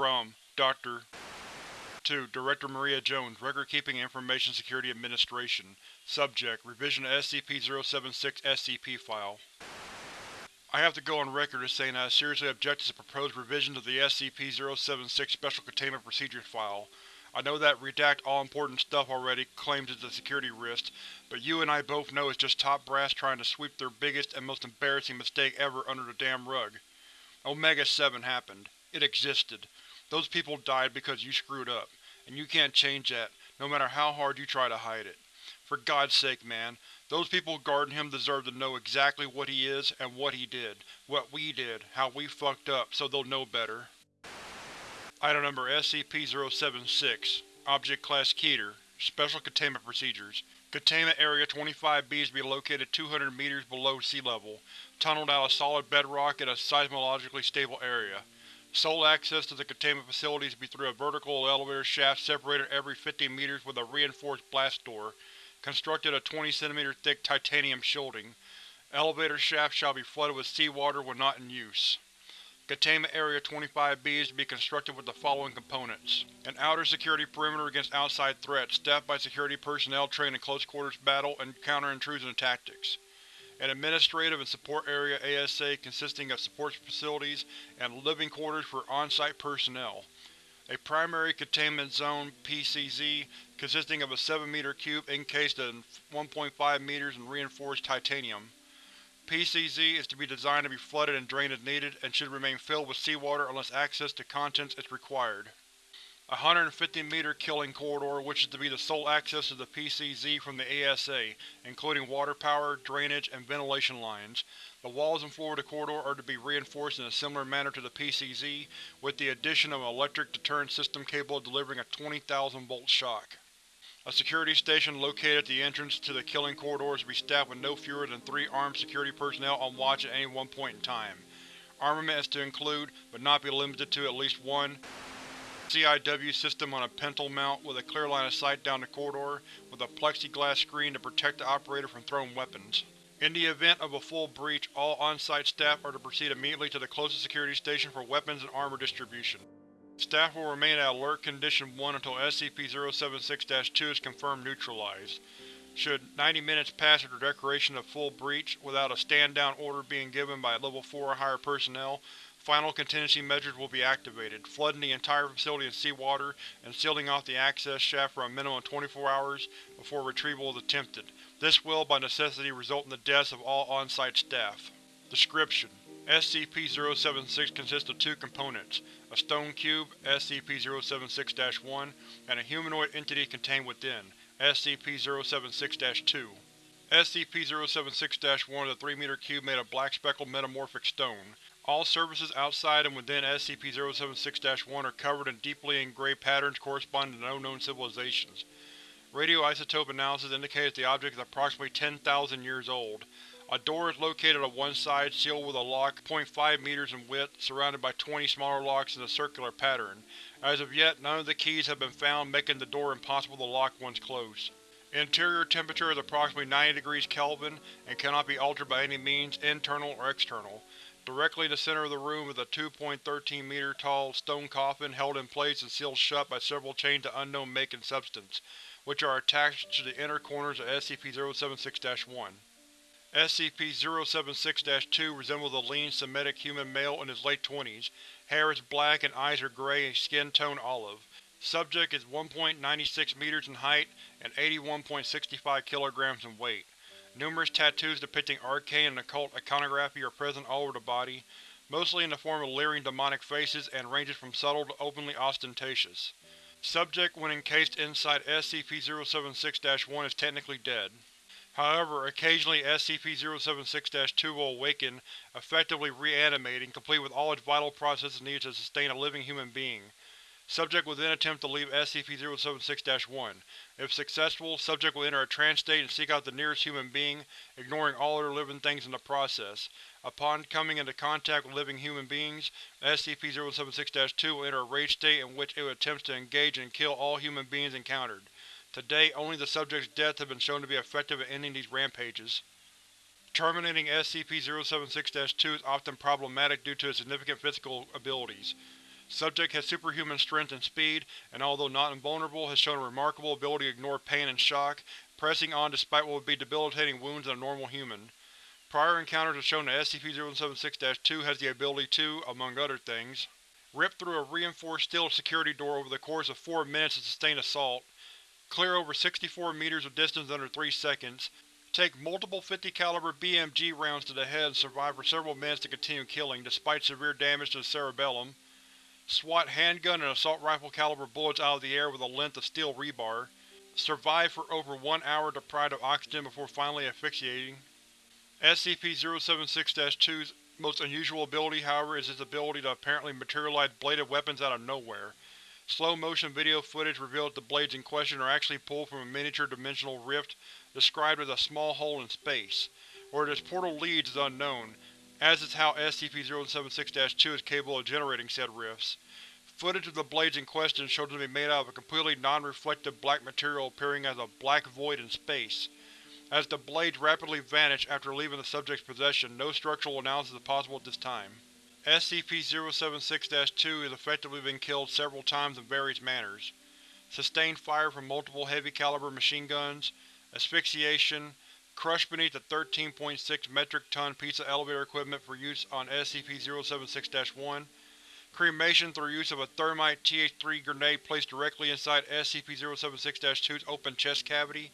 From Dr. to Director Maria Jones, Record Keeping Information Security Administration Subject: Revision of SCP-076 SCP File I have to go on record as saying I seriously object to the proposed revisions of the SCP-076 Special Containment Procedures File. I know that Redact All Important Stuff already claims it's a security risk, but you and I both know it's just top brass trying to sweep their biggest and most embarrassing mistake ever under the damn rug. Omega-7 happened. It existed. Those people died because you screwed up, and you can't change that, no matter how hard you try to hide it. For God's sake, man, those people guarding him deserve to know exactly what he is and what he did, what we did, how we fucked up, so they'll know better. Item number SCP-076 Object Class Keter Special Containment Procedures Containment Area 25B is to be located 200 meters below sea level, tunneled out of solid bedrock in a seismologically stable area. Sole access to the containment facilities be through a vertical elevator shaft separated every 50 meters with a reinforced blast door, constructed of 20 cm thick titanium shielding. Elevator shaft shall be flooded with seawater when not in use. Containment Area 25B is to be constructed with the following components. An outer security perimeter against outside threats, staffed by security personnel trained in close quarters battle and counter-intrusion tactics an administrative and support area ASA consisting of support facilities and living quarters for on-site personnel, a primary containment zone PCZ consisting of a 7-meter cube encased in 1.5 meters in reinforced titanium. PCZ is to be designed to be flooded and drained as needed, and should remain filled with seawater unless access to contents is required a 150-meter killing corridor which is to be the sole access to the PCZ from the ASA, including water power, drainage, and ventilation lines. The walls and floor of the corridor are to be reinforced in a similar manner to the PCZ, with the addition of an electric deterrent system capable of delivering a 20,000 volt shock. A security station located at the entrance to the killing corridor is to be staffed with no fewer than three armed security personnel on watch at any one point in time. Armament is to include, but not be limited to, at least one CIW system on a pintle mount with a clear line of sight down the corridor, with a plexiglass screen to protect the operator from thrown weapons. In the event of a full breach, all on-site staff are to proceed immediately to the closest security station for weapons and armor distribution. Staff will remain at Alert Condition 1 until SCP-076-2 is confirmed neutralized. Should 90 minutes pass after declaration of full breach, without a stand-down order being given by Level 4 or higher personnel, Final contingency measures will be activated, flooding the entire facility in seawater and sealing off the access shaft for a minimum of 24 hours before retrieval is attempted. This will, by necessity, result in the deaths of all on-site staff. Description: SCP-076 consists of two components, a stone cube, SCP-076-1, and a humanoid entity contained within, SCP-076-2. SCP-076-1 is a 3-meter cube made of black speckled metamorphic stone. All surfaces outside and within SCP-076-1 are covered in deeply engraved patterns corresponding to no known civilizations. Radioisotope analysis indicates the object is approximately 10,000 years old. A door is located on one side, sealed with a lock 0.5 meters in width, surrounded by 20 smaller locks in a circular pattern. As of yet, none of the keys have been found, making the door impossible to lock once closed. Interior temperature is approximately 90 degrees Kelvin and cannot be altered by any means, internal or external. Directly in the center of the room is a 2.13 meter tall stone coffin held in place and sealed shut by several chains of unknown make and substance, which are attached to the inner corners of SCP-076-1. SCP-076-2 resembles a lean, Semitic human male in his late twenties. Hair is black and eyes are gray and skin tone olive. Subject is 1.96 meters in height and 81.65 kilograms in weight. Numerous tattoos depicting arcane and occult iconography are present all over the body, mostly in the form of leering demonic faces and ranges from subtle to openly ostentatious. Subject when encased inside SCP-076-1 is technically dead. However, occasionally SCP-076-2 will awaken, effectively reanimating, complete with all its vital processes needed to sustain a living human being. Subject will then attempt to leave SCP-076-1. If successful, subject will enter a trance state and seek out the nearest human being, ignoring all other living things in the process. Upon coming into contact with living human beings, SCP-076-2 will enter a rage state in which it attempts to engage and kill all human beings encountered. To date, only the subject's death has been shown to be effective at ending these rampages. Terminating SCP-076-2 is often problematic due to its significant physical abilities. Subject has superhuman strength and speed, and although not invulnerable, has shown a remarkable ability to ignore pain and shock, pressing on despite what would be debilitating wounds in a normal human. Prior encounters have shown that SCP-076-2 has the ability to, among other things, rip through a reinforced steel security door over the course of 4 minutes of sustained assault, clear over 64 meters of distance under 3 seconds, take multiple 50 caliber BMG rounds to the head and survive for several minutes to continue killing, despite severe damage to the cerebellum, swat handgun and assault rifle caliber bullets out of the air with a length of steel rebar, survive for over one hour deprived of oxygen before finally asphyxiating. SCP-076-2's most unusual ability, however, is its ability to apparently materialize bladed weapons out of nowhere. Slow-motion video footage reveals the blades in question are actually pulled from a miniature dimensional rift described as a small hole in space. Where this portal leads is unknown, as is how SCP-076-2 is capable of generating said rifts. Footage of the blades in question shows them to be made out of a completely non-reflective black material appearing as a black void in space. As the blades rapidly vanish after leaving the subject's possession, no structural analysis is possible at this time. SCP-076-2 has effectively been killed several times in various manners. Sustained fire from multiple heavy caliber machine guns, asphyxiation, crushed beneath a 13.6 metric ton piece of elevator equipment for use on SCP-076-1, cremation through use of a thermite TH-3 grenade placed directly inside SCP-076-2's open chest cavity.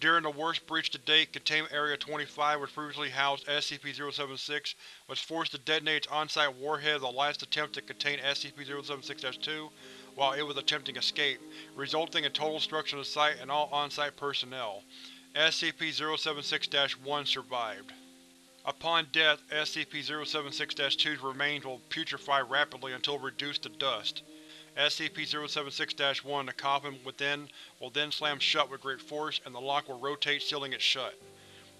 During the worst breach to date, Containment Area 25, which previously housed SCP-076, was forced to detonate its on-site warhead as the last attempt to contain SCP-076-2 while it was attempting escape, resulting in total destruction of the site and all on-site personnel. SCP-076-1 survived. Upon death, SCP-076-2's remains will putrefy rapidly until reduced to dust. SCP-076-1, the coffin within, will then slam shut with great force, and the lock will rotate sealing it shut.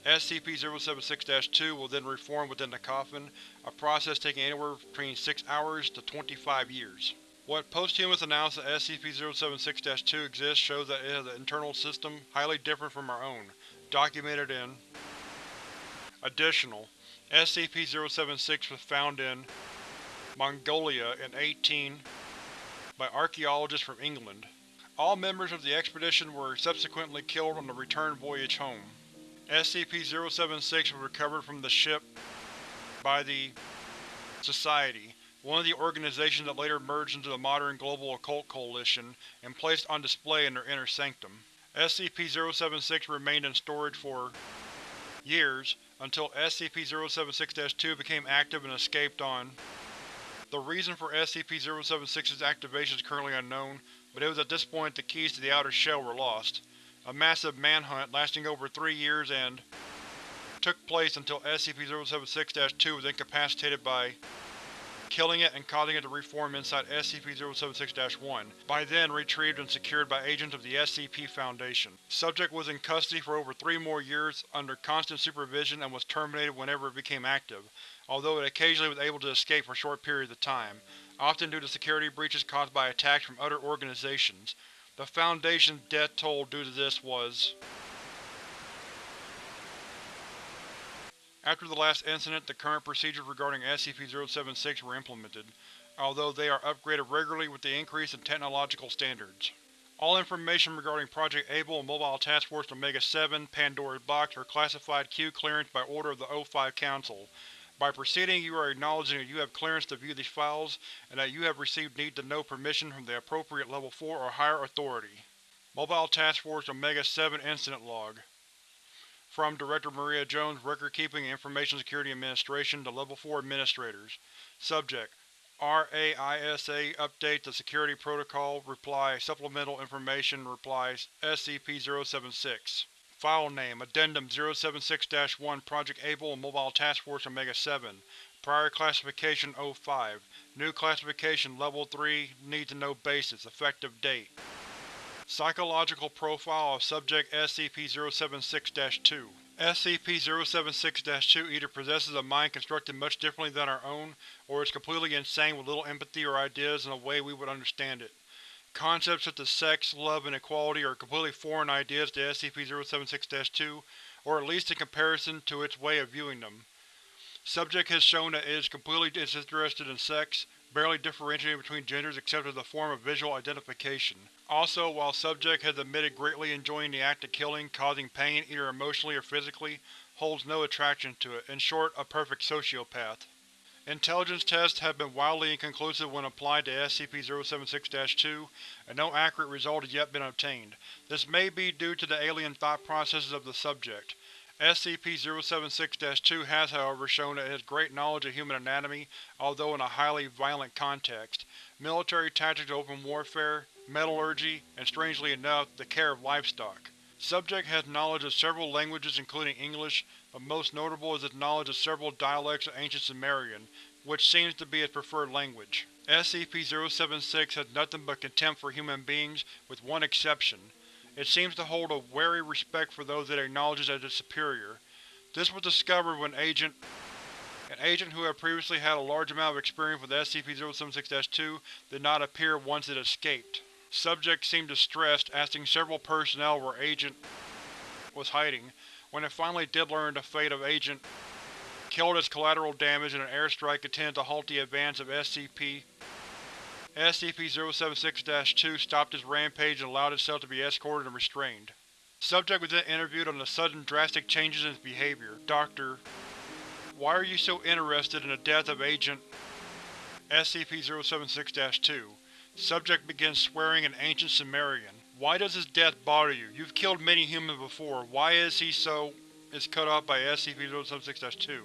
SCP-076-2 will then reform within the coffin, a process taking anywhere between 6 hours to 25 years. What posthumous analysis of SCP-076-2 exists shows that it has an internal system highly different from our own, documented in Additional, SCP-076 was found in Mongolia in 18 by archaeologists from England. All members of the expedition were subsequently killed on the return voyage home. SCP-076 was recovered from the ship by the Society, one of the organizations that later merged into the modern Global Occult Coalition, and placed on display in their inner sanctum. SCP-076 remained in storage for years, until SCP-076-2 became active and escaped on. The reason for SCP-076's activation is currently unknown, but it was at this point the keys to the outer shell were lost. A massive manhunt lasting over three years and took place until SCP-076-2 was incapacitated by killing it and causing it to reform inside SCP-076-1, by then retrieved and secured by agents of the SCP Foundation. Subject was in custody for over three more years under constant supervision and was terminated whenever it became active, although it occasionally was able to escape for short periods of time, often due to security breaches caused by attacks from other organizations. The Foundation's death toll due to this was After the last incident, the current procedures regarding SCP-076 were implemented, although they are upgraded regularly with the increase in technological standards. All information regarding Project Able and Mobile Task Force Omega-7 Pandora's Box are classified Q clearance by order of the O5 Council. By proceeding, you are acknowledging that you have clearance to view these files, and that you have received need-to-know permission from the appropriate Level 4 or higher authority. Mobile Task Force Omega-7 Incident Log from Director Maria Jones, Record Keeping and Information Security Administration to Level 4 Administrators. Subject: RAISA Update to Security Protocol Reply Supplemental Information Replies SCP-076 File Name Addendum 076-1 Project Able and Mobile Task Force Omega-7 Prior Classification 05 New Classification Level 3 Need to Know Basis Effective Date Psychological Profile of Subject SCP-076-2 SCP-076-2 either possesses a mind constructed much differently than our own, or is completely insane with little empathy or ideas in a way we would understand it. Concepts such as sex, love, and equality are completely foreign ideas to SCP-076-2, or at least in comparison to its way of viewing them. Subject has shown that it is completely disinterested in sex, barely differentiating between genders except as a form of visual identification. Also, while subject has admitted greatly enjoying the act of killing, causing pain either emotionally or physically, holds no attraction to it, in short, a perfect sociopath. Intelligence tests have been wildly inconclusive when applied to SCP-076-2, and no accurate result has yet been obtained. This may be due to the alien thought processes of the subject. SCP-076-2 has, however, shown that it has great knowledge of human anatomy, although in a highly violent context, military tactics of open warfare, metallurgy, and strangely enough, the care of livestock. Subject has knowledge of several languages including English, but most notable is its knowledge of several dialects of Ancient Sumerian, which seems to be its preferred language. SCP-076 has nothing but contempt for human beings, with one exception. It seems to hold a wary respect for those it acknowledges as its superior. This was discovered when Agent an agent who had previously had a large amount of experience with SCP-076-2 did not appear once it escaped. Subject seemed distressed, asking several personnel where Agent was hiding, when it finally did learn the fate of Agent killed as collateral damage in an airstrike intended to halt the advance of SCP. SCP-076-2 stopped its rampage and allowed itself to be escorted and restrained. Subject was then interviewed on the sudden drastic changes in its behavior. Doctor, why are you so interested in the death of Agent SCP-076-2? Subject begins swearing in Ancient Sumerian. Why does his death bother you? You've killed many humans before. Why is he so… is cut off by SCP-076-2.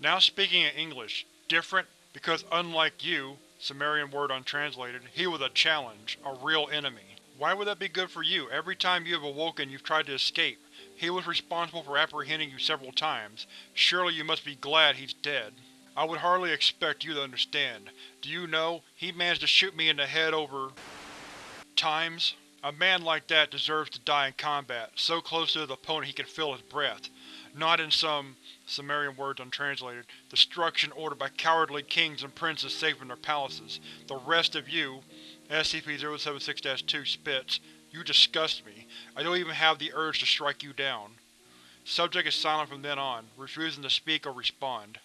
Now speaking in English. Different, because unlike you, Sumerian word untranslated, he was a challenge, a real enemy. Why would that be good for you? Every time you have awoken you've tried to escape. He was responsible for apprehending you several times. Surely you must be glad he's dead. I would hardly expect you to understand. Do you know, he managed to shoot me in the head over… times? A man like that deserves to die in combat, so close to his opponent he can feel his breath. Not in some, Sumerian words untranslated, destruction ordered by cowardly kings and princes safe in their palaces. The rest of you, SCP-076-2 spits, you disgust me. I don't even have the urge to strike you down. Subject is silent from then on, refusing to speak or respond.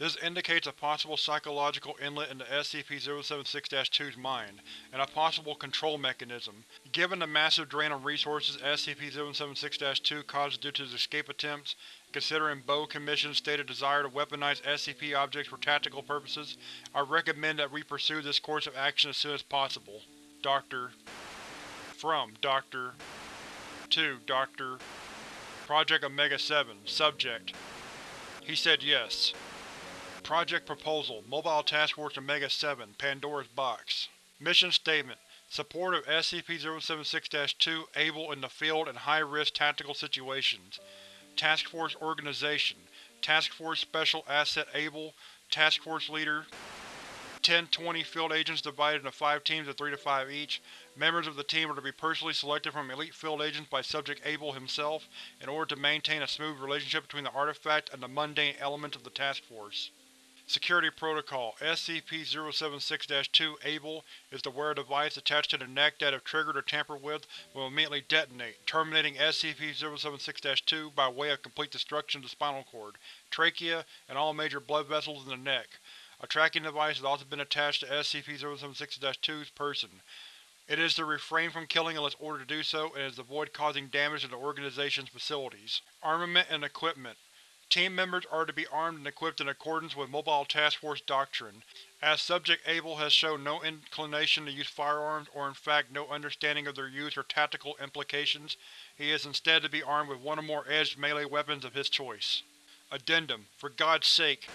This indicates a possible psychological inlet into SCP-076-2's mind, and a possible control mechanism. Given the massive drain on resources SCP-076-2 causes due to its escape attempts, considering Bowe Commission's stated desire to weaponize SCP objects for tactical purposes, I recommend that we pursue this course of action as soon as possible. Dr. From Dr. To Dr. Project Omega-7 Subject He said yes. Project Proposal Mobile Task Force Omega-7 Pandora's Box Mission Statement Support of SCP-076-2 able in the field and high-risk tactical situations. Task Force Organization Task Force Special Asset Able Task Force Leader 10-20 field agents divided into 5 teams of 3 to 5 each. Members of the team are to be personally selected from elite field agents by Subject Able himself in order to maintain a smooth relationship between the artifact and the mundane elements of the task force. Security Protocol SCP-076-2 Able is the wear a device attached to the neck that if triggered or tampered with will immediately detonate, terminating SCP-076-2 by way of complete destruction of the spinal cord, trachea, and all major blood vessels in the neck. A tracking device has also been attached to SCP-076-2's person. It is to refrain from killing unless ordered to do so, and is to avoid causing damage to the organization's facilities. Armament and Equipment Team members are to be armed and equipped in accordance with Mobile Task Force doctrine. As Subject Able has shown no inclination to use firearms or in fact no understanding of their use or tactical implications, he is instead to be armed with one or more edged melee weapons of his choice. Addendum: For God's sake,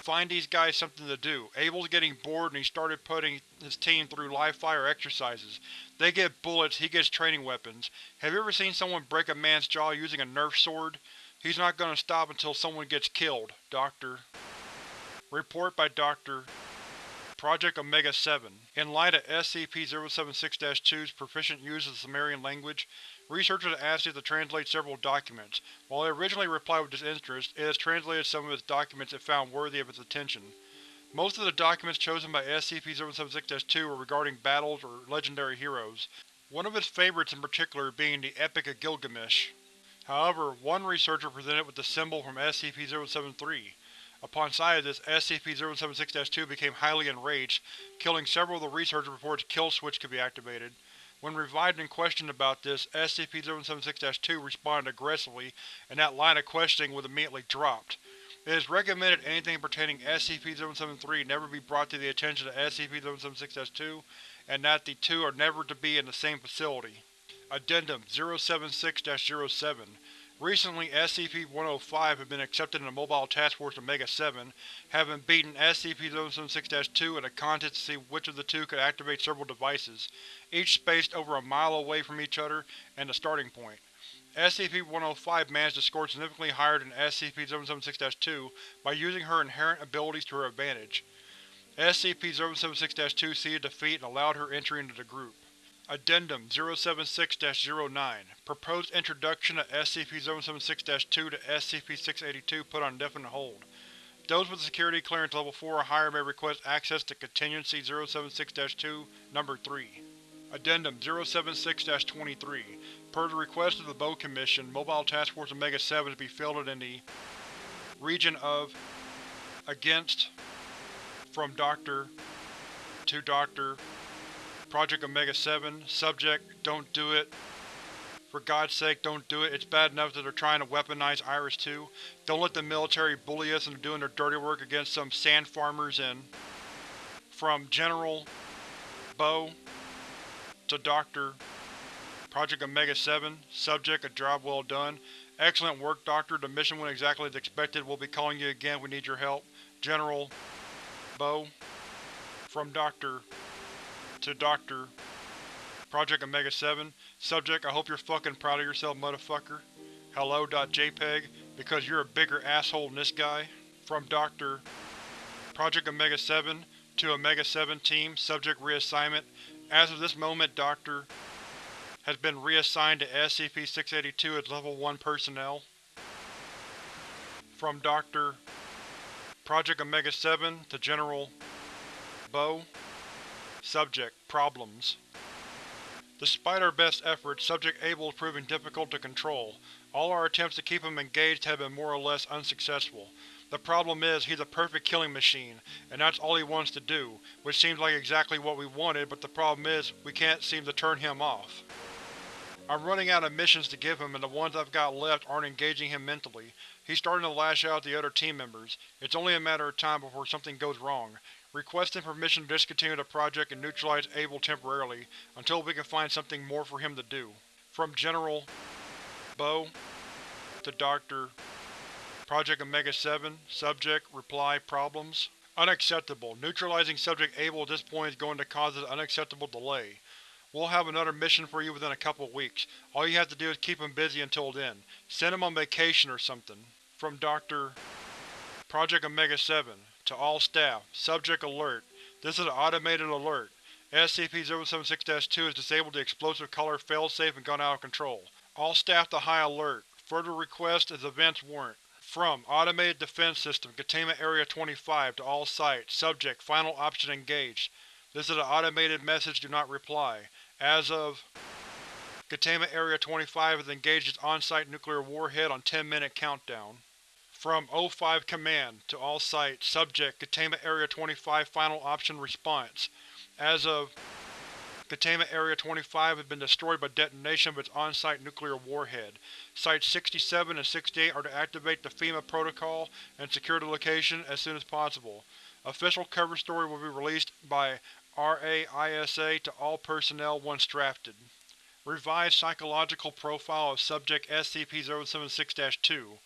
find these guys something to do. Able's getting bored and he started putting his team through live-fire exercises. They get bullets, he gets training weapons. Have you ever seen someone break a man's jaw using a Nerf sword? He's not gonna stop until someone gets killed, Dr. Report by Dr. Project Omega-7 In light of SCP-076-2's proficient use of the Sumerian language, researchers asked it to translate several documents. While it originally replied with disinterest, it has translated some of its documents it found worthy of its attention. Most of the documents chosen by SCP-076-2 were regarding battles or legendary heroes, one of its favorites in particular being the Epic of Gilgamesh. However, one researcher presented with the symbol from SCP-073. Upon sight of this, SCP-076-2 became highly enraged, killing several of the researchers before its kill switch could be activated. When revived and questioned about this, SCP-076-2 responded aggressively, and that line of questioning was immediately dropped. It is recommended anything pertaining SCP-073 never be brought to the attention of SCP-076-2, and that the two are never to be in the same facility. Addendum 076-07 Recently, SCP-105 had been accepted in the Mobile Task Force Omega-7, having beaten SCP-076-2 in a contest to see which of the two could activate several devices, each spaced over a mile away from each other and the starting point. SCP-105 managed to score significantly higher than SCP-076-2 by using her inherent abilities to her advantage. SCP-076-2 ceded defeat and allowed her entry into the group. Addendum 076-09 Proposed introduction of SCP-076-2 to SCP-682 put on indefinite hold. Those with security clearance level 4 or higher may request access to Contingency 076-2, Number 3. Addendum 076-23 Per the request of the Bowe Commission, Mobile Task Force Omega-7 to be fielded in the region of Against From Doctor to Doctor Project Omega-7 Subject Don't do it. For God's sake, don't do it. It's bad enough that they're trying to weaponize Iris-2. Don't let the military bully us into doing their dirty work against some sand farmers in. From General Bowe to Doctor Project Omega-7 Subject A job well done. Excellent work, Doctor. The mission went exactly as expected. We'll be calling you again. We need your help. General Bowe From Doctor to Dr. Project Omega-7 Subject, I hope you're fucking proud of yourself, motherfucker. Hello.jpg, because you're a bigger asshole than this guy. From Dr. Project Omega-7 to Omega-7 Team, Subject Reassignment. As of this moment, Dr. has been reassigned to SCP-682 as Level 1 personnel. From Dr. Project Omega-7 to General Bowe Subject: Problems Despite our best efforts, Subject Able is proving difficult to control. All our attempts to keep him engaged have been more or less unsuccessful. The problem is, he's a perfect killing machine, and that's all he wants to do, which seems like exactly what we wanted, but the problem is, we can't seem to turn him off. I'm running out of missions to give him and the ones I've got left aren't engaging him mentally. He's starting to lash out at the other team members. It's only a matter of time before something goes wrong. Requesting permission to discontinue the project and neutralize Able temporarily, until we can find something more for him to do. From General Bowe to Dr. Project Omega-7 Subject Reply Problems Unacceptable. Neutralizing Subject Able at this point is going to cause an unacceptable delay. We'll have another mission for you within a couple weeks. All you have to do is keep him busy until then. Send him on vacation or something. From Dr. Project Omega-7 to all staff, subject alert. This is an automated alert. SCP-076-2 has disabled the explosive color failsafe and gone out of control. All staff to high alert. Further request is events warrant. From Automated Defense System, Containment Area 25 to all sites, subject, final option engaged. This is an automated message, do not reply. As of… Containment Area 25 has engaged its on-site nuclear warhead on 10-minute countdown. From O5 Command to all sites, subject, Containment Area 25 Final Option Response. As of Containment Area 25 has been destroyed by detonation of its on-site nuclear warhead. Sites 67 and 68 are to activate the FEMA protocol and secure the location as soon as possible. Official cover story will be released by RAISA to all personnel once drafted. Revised Psychological Profile of Subject SCP-076-2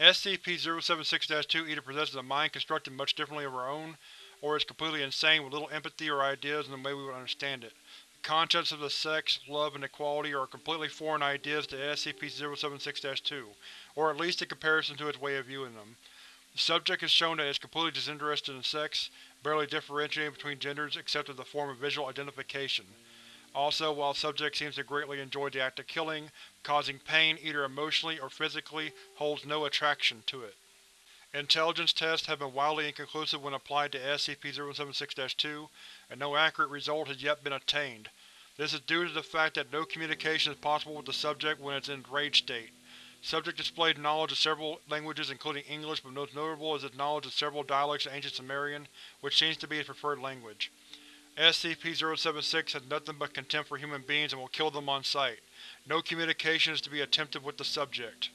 SCP-076-2 either possesses a mind constructed much differently of our own, or is completely insane with little empathy or ideas in the way we would understand it. The concepts of the sex, love, and equality are completely foreign ideas to SCP-076-2, or at least in comparison to its way of viewing them. The subject has shown that it is completely disinterested in sex, barely differentiating between genders except as a form of visual identification. Also, while subject seems to greatly enjoy the act of killing, causing pain either emotionally or physically holds no attraction to it. Intelligence tests have been wildly inconclusive when applied to SCP-076-2, and no accurate result has yet been attained. This is due to the fact that no communication is possible with the subject when it's in rage state. Subject displayed knowledge of several languages including English but most notable is his knowledge of several dialects of Ancient Sumerian, which seems to be his preferred language. SCP-076 has nothing but contempt for human beings and will kill them on sight. No communication is to be attempted with the subject.